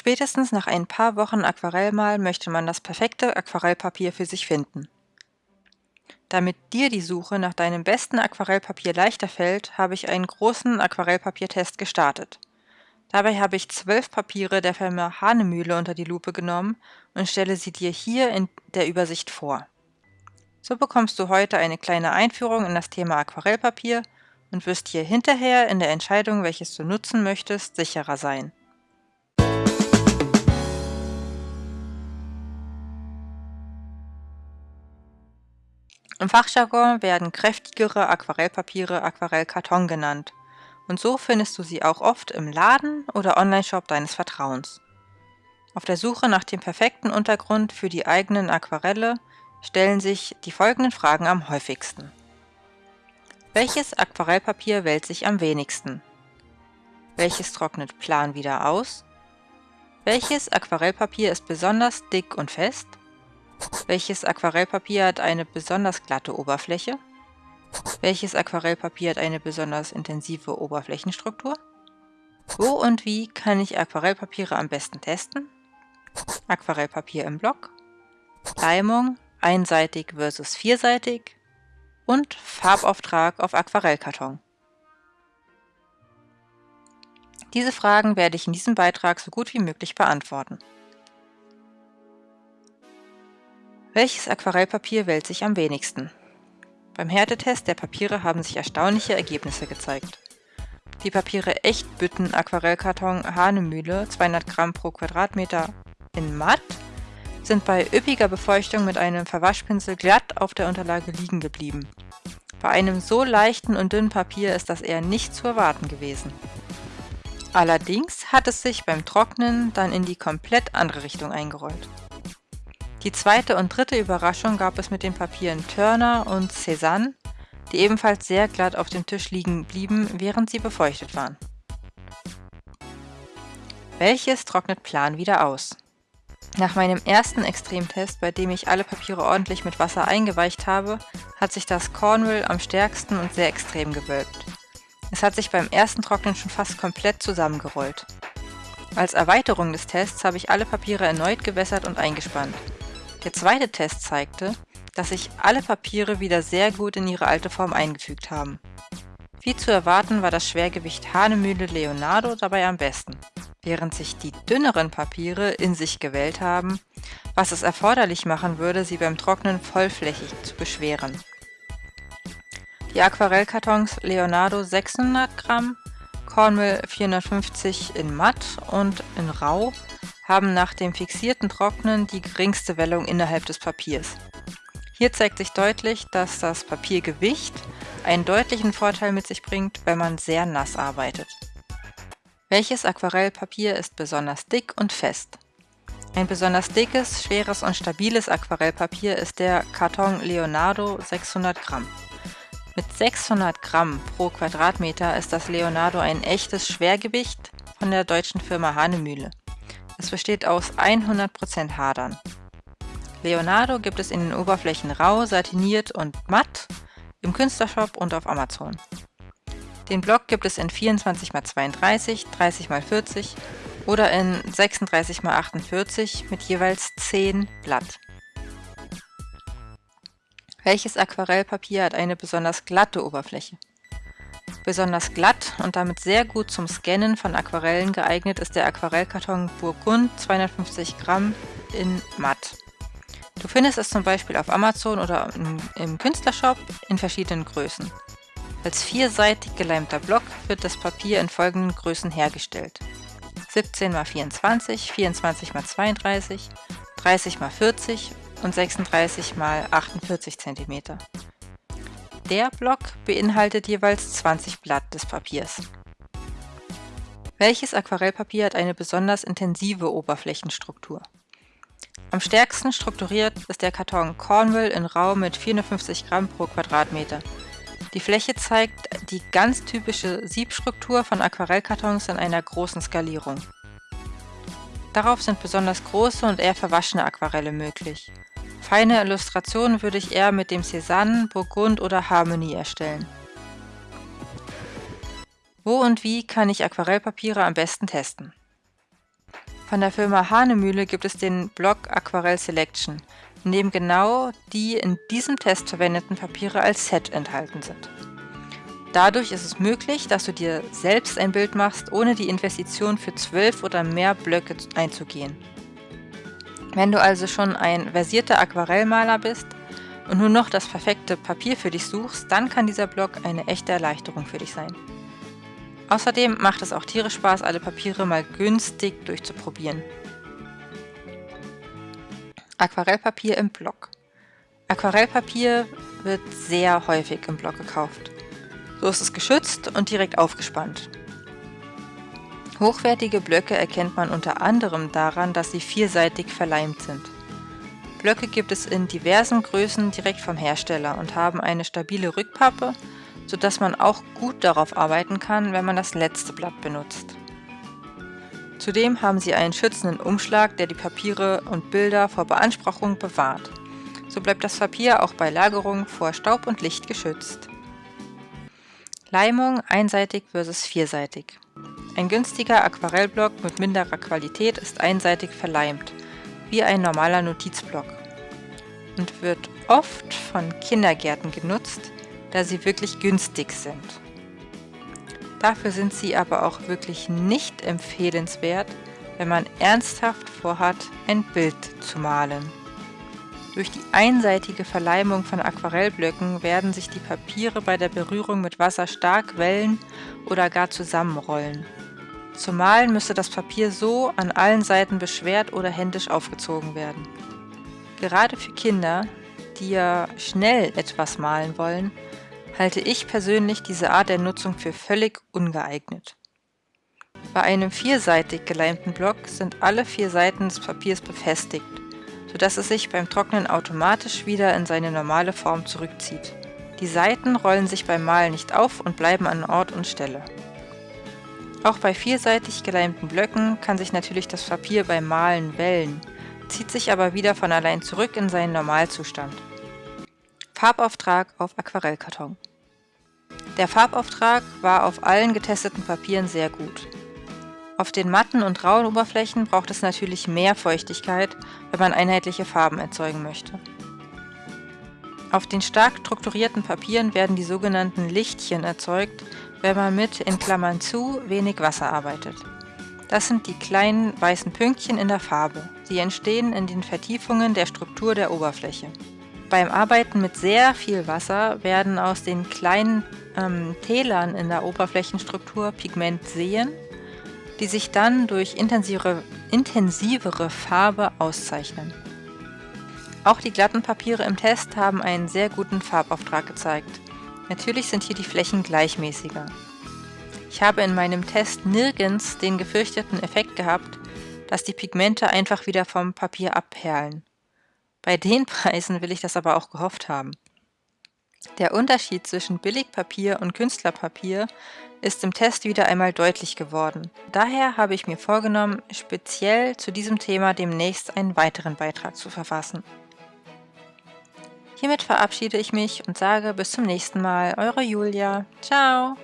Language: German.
Spätestens nach ein paar Wochen Aquarellmal möchte man das perfekte Aquarellpapier für sich finden. Damit dir die Suche nach deinem besten Aquarellpapier leichter fällt, habe ich einen großen Aquarellpapiertest gestartet. Dabei habe ich zwölf Papiere der Firma Hahnemühle unter die Lupe genommen und stelle sie dir hier in der Übersicht vor. So bekommst du heute eine kleine Einführung in das Thema Aquarellpapier und wirst hier hinterher in der Entscheidung, welches du nutzen möchtest, sicherer sein. Im Fachjargon werden kräftigere Aquarellpapiere Aquarellkarton genannt und so findest du sie auch oft im Laden oder Onlineshop deines Vertrauens. Auf der Suche nach dem perfekten Untergrund für die eigenen Aquarelle stellen sich die folgenden Fragen am häufigsten. Welches Aquarellpapier wählt sich am wenigsten? Welches trocknet plan wieder aus? Welches Aquarellpapier ist besonders dick und fest? Welches Aquarellpapier hat eine besonders glatte Oberfläche? Welches Aquarellpapier hat eine besonders intensive Oberflächenstruktur? Wo und wie kann ich Aquarellpapiere am besten testen? Aquarellpapier im Block, Leimung, einseitig versus vierseitig und Farbauftrag auf Aquarellkarton. Diese Fragen werde ich in diesem Beitrag so gut wie möglich beantworten. Welches Aquarellpapier wählt sich am wenigsten? Beim Härtetest der Papiere haben sich erstaunliche Ergebnisse gezeigt. Die Papiere Echtbütten Aquarellkarton Hahnemühle 200 Gramm pro Quadratmeter in matt sind bei üppiger Befeuchtung mit einem Verwaschpinsel glatt auf der Unterlage liegen geblieben. Bei einem so leichten und dünnen Papier ist das eher nicht zu erwarten gewesen. Allerdings hat es sich beim Trocknen dann in die komplett andere Richtung eingerollt. Die zweite und dritte Überraschung gab es mit den Papieren Turner und Cézanne, die ebenfalls sehr glatt auf dem Tisch liegen blieben, während sie befeuchtet waren. Welches trocknet Plan wieder aus? Nach meinem ersten Extremtest, bei dem ich alle Papiere ordentlich mit Wasser eingeweicht habe, hat sich das Cornwall am stärksten und sehr extrem gewölbt. Es hat sich beim ersten Trocknen schon fast komplett zusammengerollt. Als Erweiterung des Tests habe ich alle Papiere erneut gewässert und eingespannt. Der zweite Test zeigte, dass sich alle Papiere wieder sehr gut in ihre alte Form eingefügt haben. Wie zu erwarten war das Schwergewicht Hahnemühle Leonardo dabei am besten, während sich die dünneren Papiere in sich gewellt haben, was es erforderlich machen würde, sie beim Trocknen vollflächig zu beschweren. Die Aquarellkartons Leonardo 600 Gramm, Cornwall 450 in matt und in rau haben nach dem fixierten Trocknen die geringste Wellung innerhalb des Papiers. Hier zeigt sich deutlich, dass das Papiergewicht einen deutlichen Vorteil mit sich bringt, wenn man sehr nass arbeitet. Welches Aquarellpapier ist besonders dick und fest? Ein besonders dickes, schweres und stabiles Aquarellpapier ist der Karton Leonardo 600 Gramm. Mit 600 Gramm pro Quadratmeter ist das Leonardo ein echtes Schwergewicht von der deutschen Firma Hahnemühle. Es besteht aus 100% Hadern. Leonardo gibt es in den Oberflächen rau, satiniert und matt, im Künstlershop und auf Amazon. Den Block gibt es in 24x32, 30x40 oder in 36x48 mit jeweils 10 Blatt. Welches Aquarellpapier hat eine besonders glatte Oberfläche? Besonders glatt und damit sehr gut zum Scannen von Aquarellen geeignet ist der Aquarellkarton Burgund 250 Gramm in matt. Du findest es zum Beispiel auf Amazon oder im, Künstlershop in verschiedenen Größen. Als vierseitig geleimter Block wird das Papier in folgenden Größen hergestellt. 17x24, 24x32, 30x40 und 36x48 cm. Der Block beinhaltet jeweils 20 Blatt des Papiers. Welches Aquarellpapier hat eine besonders intensive Oberflächenstruktur? Am stärksten strukturiert ist der Karton Cornwall in Rau mit 450 Gramm pro Quadratmeter. Die Fläche zeigt die ganz typische Siebstruktur von Aquarellkartons in einer großen Skalierung. Darauf sind besonders große und eher verwaschene Aquarelle möglich. Feine Illustrationen würde ich eher mit dem Cézanne, Burgund oder Harmony erstellen. Wo und wie kann ich Aquarellpapiere am besten testen? Von der Firma Hahnemühle gibt es den Block Aquarell Selection, in dem genau die in diesem Test verwendeten Papiere als Set enthalten sind. Dadurch ist es möglich, dass du dir selbst ein Bild machst, ohne die Investition für zwölf oder mehr Blöcke einzugehen. Wenn du also schon ein versierter Aquarellmaler bist und nur noch das perfekte Papier für dich suchst, dann kann dieser Block eine echte Erleichterung für dich sein. Außerdem macht es auch tierisch Spaß, alle Papiere mal günstig durchzuprobieren. Aquarellpapier im Block. Aquarellpapier wird sehr häufig im Block gekauft. So ist es geschützt und direkt aufgespannt. Hochwertige Blöcke erkennt man unter anderem daran, dass sie vierseitig verleimt sind. Blöcke gibt es in diversen Größen direkt vom Hersteller und haben eine stabile Rückpappe sodass man auch gut darauf arbeiten kann, wenn man das letzte Blatt benutzt. Zudem haben sie einen schützenden Umschlag, der die Papiere und Bilder vor Beanspruchung bewahrt. So bleibt das Papier auch bei Lagerung vor Staub und Licht geschützt. Leimung einseitig versus vierseitig. Ein günstiger Aquarellblock mit minderer Qualität ist einseitig verleimt, wie ein normaler Notizblock und wird oft von Kindergärten genutzt, da sie wirklich günstig sind. Dafür sind sie aber auch wirklich nicht empfehlenswert, wenn man ernsthaft vorhat, ein Bild zu malen. Durch die einseitige Verleimung von Aquarellblöcken werden sich die Papiere bei der Berührung mit Wasser stark wellen oder gar zusammenrollen. Zum Malen müsste das Papier so an allen Seiten beschwert oder händisch aufgezogen werden. Gerade für Kinder, die ja schnell etwas malen wollen, halte ich persönlich diese Art der Nutzung für völlig ungeeignet. Bei einem vierseitig geleimten Block sind alle vier Seiten des Papiers befestigt, sodass es sich beim Trocknen automatisch wieder in seine normale Form zurückzieht. Die Seiten rollen sich beim Malen nicht auf und bleiben an Ort und Stelle. Auch bei vierseitig geleimten Blöcken kann sich natürlich das Papier beim Malen wellen, zieht sich aber wieder von allein zurück in seinen Normalzustand. Farbauftrag auf Aquarellkarton. Der Farbauftrag war auf allen getesteten Papieren sehr gut. Auf den matten und rauen Oberflächen braucht es natürlich mehr Feuchtigkeit, wenn man einheitliche Farben erzeugen möchte. Auf den stark strukturierten Papieren werden die sogenannten Lichtchen erzeugt, wenn man mit in Klammern zu wenig Wasser arbeitet. Das sind die kleinen weißen Pünktchen in der Farbe. Sie entstehen in den Vertiefungen der Struktur der Oberfläche. Beim Arbeiten mit sehr viel Wasser werden aus den kleinen ähm, Tälern in der Oberflächenstruktur Pigmentseen, die sich dann durch intensivere, intensivere Farbe auszeichnen. Auch die glatten Papiere im Test haben einen sehr guten Farbauftrag gezeigt. Natürlich sind hier die Flächen gleichmäßiger. Ich habe in meinem Test nirgends den gefürchteten Effekt gehabt, dass die Pigmente einfach wieder vom Papier abperlen. Bei den Preisen will ich das aber auch gehofft haben. Der Unterschied zwischen Billigpapier und Künstlerpapier ist im Test wieder einmal deutlich geworden. Daher habe ich mir vorgenommen, speziell zu diesem Thema demnächst einen weiteren Beitrag zu verfassen. Hiermit verabschiede ich mich und sage bis zum nächsten Mal, eure Julia. Ciao!